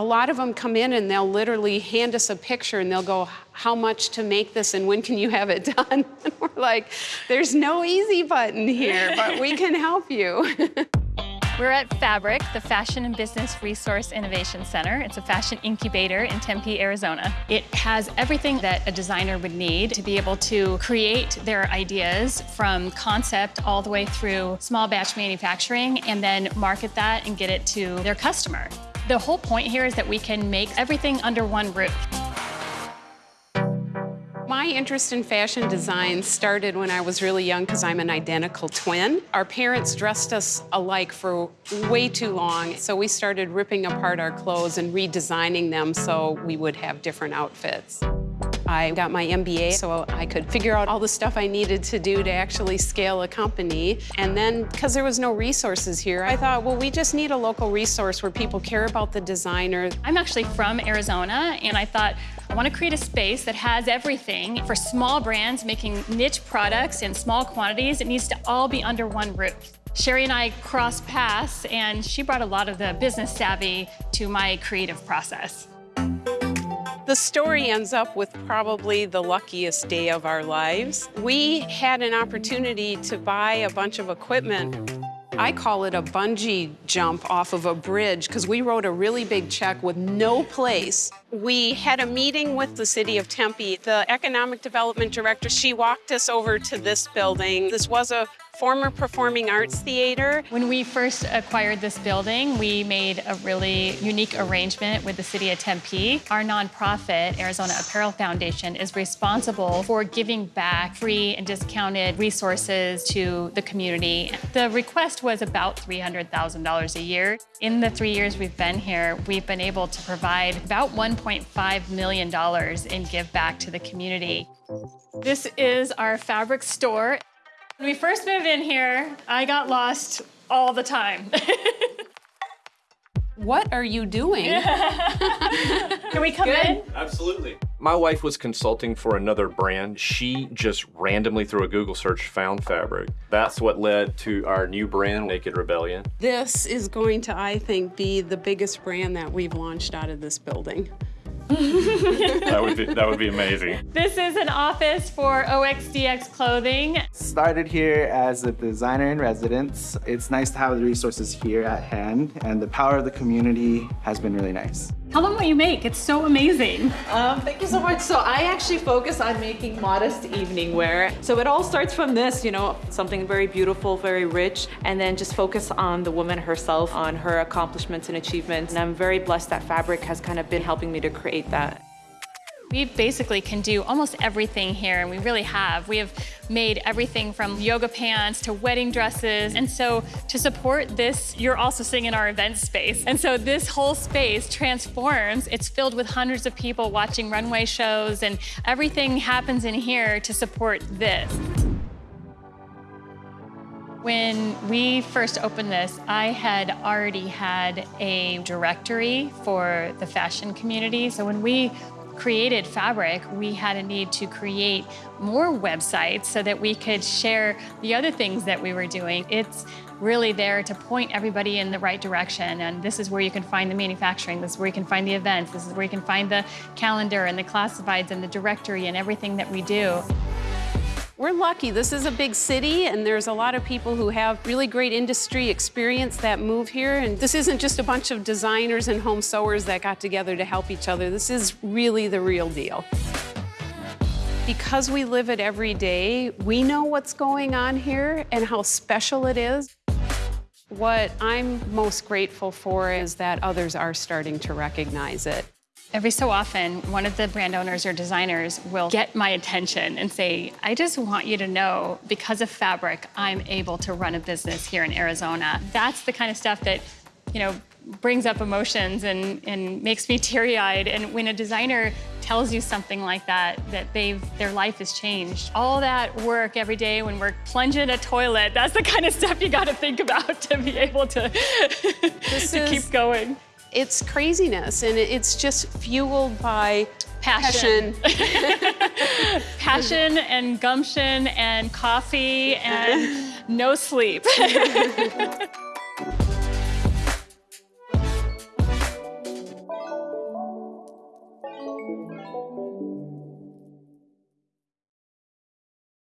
A lot of them come in and they'll literally hand us a picture and they'll go, how much to make this and when can you have it done? And we're like, there's no easy button here, but we can help you. We're at Fabric, the Fashion and Business Resource Innovation Center. It's a fashion incubator in Tempe, Arizona. It has everything that a designer would need to be able to create their ideas from concept all the way through small batch manufacturing and then market that and get it to their customer. The whole point here is that we can make everything under one roof. My interest in fashion design started when I was really young because I'm an identical twin. Our parents dressed us alike for way too long, so we started ripping apart our clothes and redesigning them so we would have different outfits. I got my MBA so I could figure out all the stuff I needed to do to actually scale a company. And then, because there was no resources here, I thought, well, we just need a local resource where people care about the designer. I'm actually from Arizona, and I thought, I want to create a space that has everything for small brands making niche products in small quantities. It needs to all be under one roof. Sherry and I crossed paths, and she brought a lot of the business savvy to my creative process. The story ends up with probably the luckiest day of our lives. We had an opportunity to buy a bunch of equipment I call it a bungee jump off of a bridge because we wrote a really big check with no place. We had a meeting with the city of Tempe. The economic development director, she walked us over to this building. This was a former performing arts theater. When we first acquired this building, we made a really unique arrangement with the city of Tempe. Our nonprofit, Arizona Apparel Foundation, is responsible for giving back free and discounted resources to the community. The request was about $300,000 a year. In the three years we've been here, we've been able to provide about $1.5 million in give back to the community. This is our fabric store. When we first moved in here, I got lost all the time. what are you doing? Can we come Good. in? Absolutely. My wife was consulting for another brand. She just randomly through a Google search found Fabric. That's what led to our new brand, Naked Rebellion. This is going to, I think, be the biggest brand that we've launched out of this building. That would be that would be amazing. This is an office for OXDX clothing. Started here as a designer in residence. It's nice to have the resources here at hand and the power of the community has been really nice. Tell them what you make. It's so amazing. Um, thank you so much. So I actually focus on making modest evening wear. So it all starts from this, you know, something very beautiful, very rich, and then just focus on the woman herself, on her accomplishments and achievements. And I'm very blessed that Fabric has kind of been helping me to create that. We basically can do almost everything here, and we really have. We have made everything from yoga pants to wedding dresses. And so to support this, you're also sitting in our event space. And so this whole space transforms. It's filled with hundreds of people watching runway shows, and everything happens in here to support this. When we first opened this, I had already had a directory for the fashion community. So when we created Fabric, we had a need to create more websites so that we could share the other things that we were doing. It's really there to point everybody in the right direction. And this is where you can find the manufacturing, this is where you can find the events, this is where you can find the calendar and the classifieds and the directory and everything that we do. We're lucky. This is a big city, and there's a lot of people who have really great industry experience that move here. And this isn't just a bunch of designers and home sewers that got together to help each other. This is really the real deal. Because we live it every day, we know what's going on here and how special it is. What I'm most grateful for is that others are starting to recognize it. Every so often, one of the brand owners or designers will get my attention and say, I just want you to know, because of Fabric, I'm able to run a business here in Arizona. That's the kind of stuff that, you know, brings up emotions and, and makes me teary-eyed. And when a designer tells you something like that, that they've their life has changed. All that work every day when we're plunging a toilet, that's the kind of stuff you gotta think about to be able to, to keep going. It's craziness, and it's just fueled by passion. Passion, passion and gumption and coffee and no sleep.